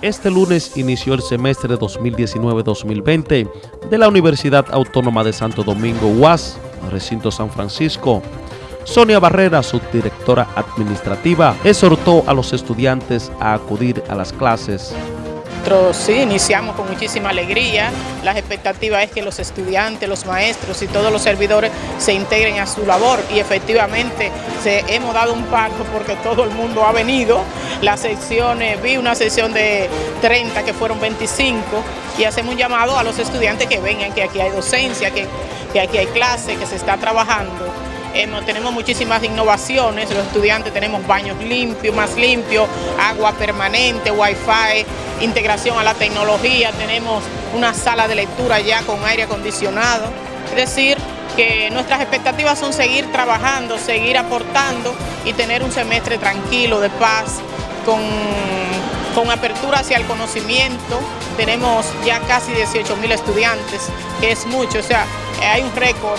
Este lunes inició el semestre 2019-2020 de la Universidad Autónoma de Santo Domingo, UAS, recinto San Francisco. Sonia Barrera, subdirectora administrativa, exhortó a los estudiantes a acudir a las clases nosotros sí iniciamos con muchísima alegría. Las expectativas es que los estudiantes, los maestros y todos los servidores se integren a su labor y efectivamente se, hemos dado un paso porque todo el mundo ha venido. Las secciones, vi una sesión de 30 que fueron 25 y hacemos un llamado a los estudiantes que vengan, que aquí hay docencia, que, que aquí hay clase, que se está trabajando tenemos muchísimas innovaciones, los estudiantes tenemos baños limpios, más limpios, agua permanente, wifi, integración a la tecnología, tenemos una sala de lectura ya con aire acondicionado, es decir, que nuestras expectativas son seguir trabajando, seguir aportando y tener un semestre tranquilo, de paz, con, con apertura hacia el conocimiento. Tenemos ya casi 18 mil estudiantes, que es mucho, o sea, hay un récord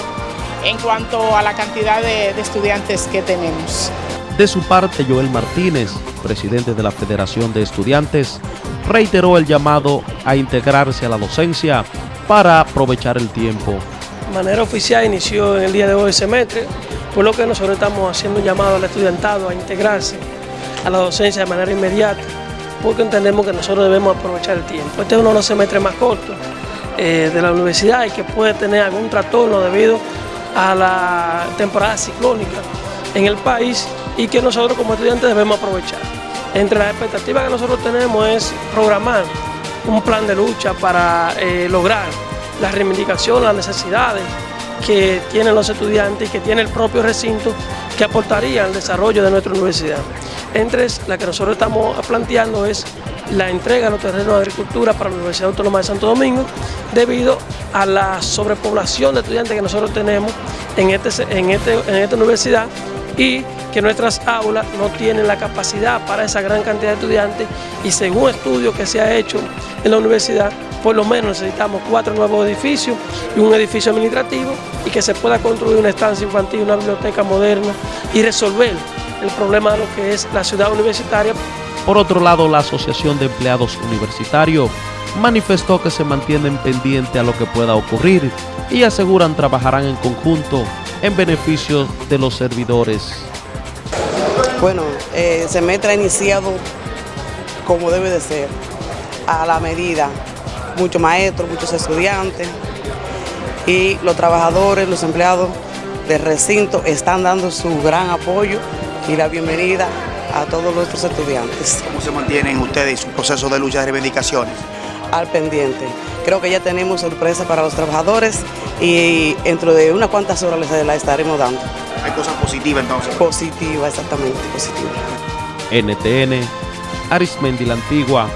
en cuanto a la cantidad de, estudiantes que tenemos. De su parte, Joel Martínez, presidente de la Federación de Estudiantes, reiteró el llamado a integrarse a la docencia para aprovechar el tiempo. De manera oficial inició en el día de hoy el semestre, por lo que nosotros estamos haciendo un llamado al estudiantado a integrarse a la docencia de manera inmediata, porque entendemos que nosotros debemos aprovechar el tiempo. Este es uno de los semestres más cortos eh, de la universidad y que puede tener algún trastorno debido a la temporada ciclónica en el país y que nosotros como estudiantes debemos aprovechar. Entre las expectativas que nosotros tenemos es programar un plan de lucha para eh, lograr la reivindicación, las necesidades que tienen los estudiantes y que tiene el propio recinto que aportaría al desarrollo de nuestra universidad. Entre las que nosotros estamos planteando es la entrega de los terrenos de agricultura para la Universidad Autónoma de Santo Domingo debido a la sobrepoblación de estudiantes que nosotros tenemos en, este, en, este, en esta universidad y que nuestras aulas no tienen la capacidad para esa gran cantidad de estudiantes y según estudios que se ha hecho en la universidad, por lo menos necesitamos cuatro nuevos edificios y un edificio administrativo y que se pueda construir una estancia infantil, una biblioteca moderna y resolver el problema de lo que es la ciudad universitaria. Por otro lado, la Asociación de Empleados Universitarios manifestó que se mantienen pendientes a lo que pueda ocurrir y aseguran trabajarán en conjunto en beneficio de los servidores. Bueno, eh, el semestre ha iniciado como debe de ser, a la medida. Muchos maestros, muchos estudiantes y los trabajadores, los empleados del recinto están dando su gran apoyo y la bienvenida a todos nuestros estudiantes. ¿Cómo se mantienen ustedes en su proceso de lucha de reivindicaciones? Al pendiente. Creo que ya tenemos sorpresa para los trabajadores y dentro de unas cuantas horas les la estaremos dando. ¿Hay cosas positivas entonces? Positiva, exactamente, positiva. NTN, Arismendi la Antigua,